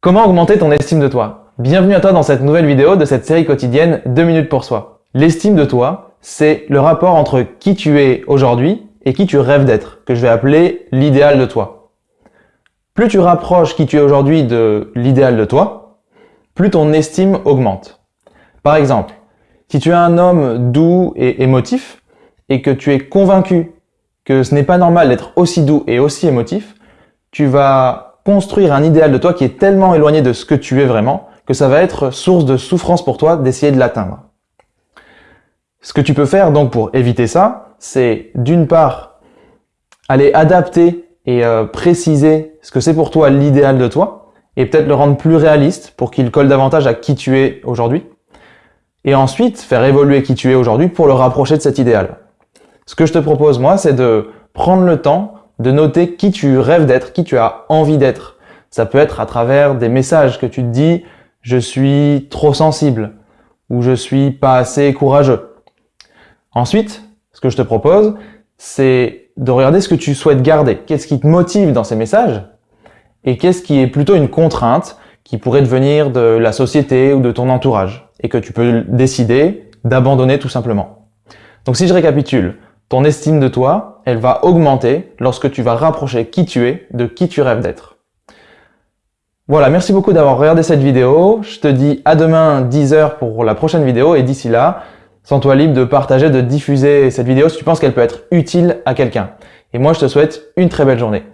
Comment augmenter ton estime de toi? Bienvenue à toi dans cette nouvelle vidéo de cette série quotidienne 2 minutes pour soi. L'estime de toi, c'est le rapport entre qui tu es aujourd'hui et qui tu rêves d'être, que je vais appeler l'idéal de toi. Plus tu rapproches qui tu es aujourd'hui de l'idéal de toi, plus ton estime augmente. Par exemple, si tu es un homme doux et émotif, et que tu es convaincu que ce n'est pas normal d'être aussi doux et aussi émotif, tu vas construire un idéal de toi qui est tellement éloigné de ce que tu es vraiment que ça va être source de souffrance pour toi d'essayer de l'atteindre. Ce que tu peux faire donc pour éviter ça, c'est d'une part aller adapter et euh, préciser ce que c'est pour toi l'idéal de toi et peut-être le rendre plus réaliste pour qu'il colle davantage à qui tu es aujourd'hui. Et ensuite, faire évoluer qui tu es aujourd'hui pour le rapprocher de cet idéal. Ce que je te propose, moi, c'est de prendre le temps de noter qui tu rêves d'être, qui tu as envie d'être. Ça peut être à travers des messages que tu te dis « je suis trop sensible » ou « je suis pas assez courageux ». Ensuite, ce que je te propose, c'est de regarder ce que tu souhaites garder. Qu'est-ce qui te motive dans ces messages et qu'est-ce qui est plutôt une contrainte qui pourrait devenir de la société ou de ton entourage et que tu peux décider d'abandonner tout simplement. Donc si je récapitule, ton estime de toi, elle va augmenter lorsque tu vas rapprocher qui tu es de qui tu rêves d'être. Voilà, merci beaucoup d'avoir regardé cette vidéo. Je te dis à demain 10h pour la prochaine vidéo et d'ici là, sens-toi libre de partager, de diffuser cette vidéo si tu penses qu'elle peut être utile à quelqu'un. Et moi, je te souhaite une très belle journée.